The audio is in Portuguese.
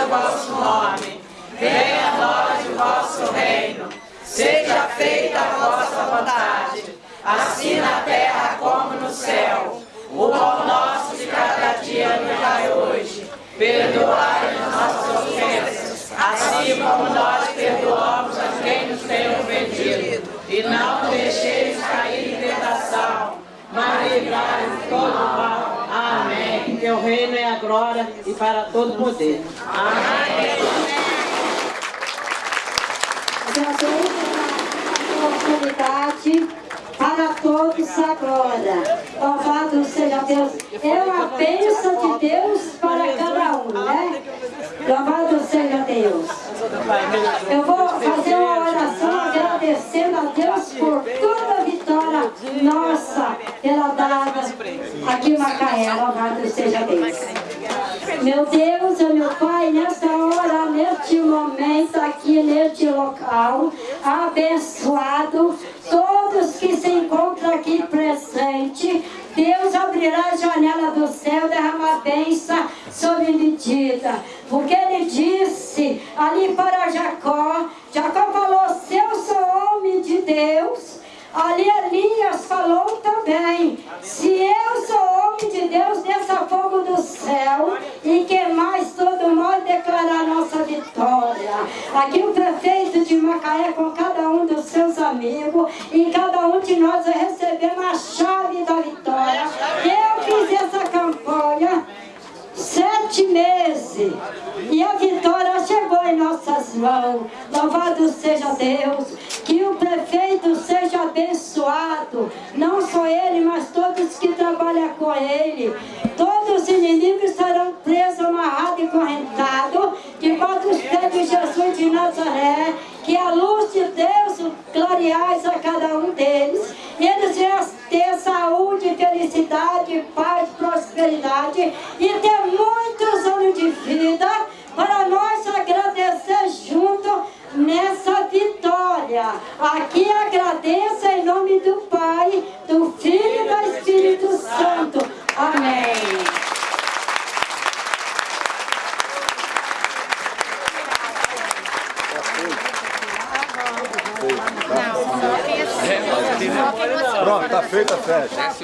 seja vosso nome. Venha a nós o vosso reino. Seja feita a vossa vontade, assim na terra como no céu. O pão nosso de cada dia nos dai hoje. Perdoai as nossas ofensas, assim como nós perdoamos a quem nos tem ofendido. E não deixeis cair em tentação, mas livrai-nos todo mal. Teu reino é a glória e para todo poder. Amém. Oportunidade para todos agora. Louvado seja Deus. É uma bênção de Deus para cada um, né? Louvado seja Deus. Eu vou fazer uma oração agradecendo a Deus por toda a vitória nossa pela dada aqui em Macaé. Louvado seja Deus. Meu Deus, meu Pai, nessa hora, neste momento, aqui neste local, abençoado, todos que se encontram aqui presente, Deus abrirá a janela do céu, derramar bênção sobre medida. Porque ele disse ali para Jacó, Jacó falou, se eu sou homem de Deus, Ali Elias falou se eu sou homem de Deus, desça fogo do céu e que mais todo mal declarar nossa vitória. Aqui o prefeito de Macaé com cada um dos seus amigos e cada um de nós recebemos a chave da vitória. Eu fiz essa campanha sete meses e a vitória chegou em nossas mãos. Louvado seja Deus, que o prefeito seja abençoado, não que trabalham com ele. Todos os inimigos serão presos, amarrados e correntados, debaixo dos pés de Jesus de Nazaré, que a luz de Deus clareais a cada um deles. E eles venham ter saúde, felicidade, paz, prosperidade. E ter muitos anos de vida. Para nós agradecer junto nessa vitória. Aqui agradeço em nome do Pai, do Filho e do Espírito Santo. Amém. Pronto, tá feita a festa.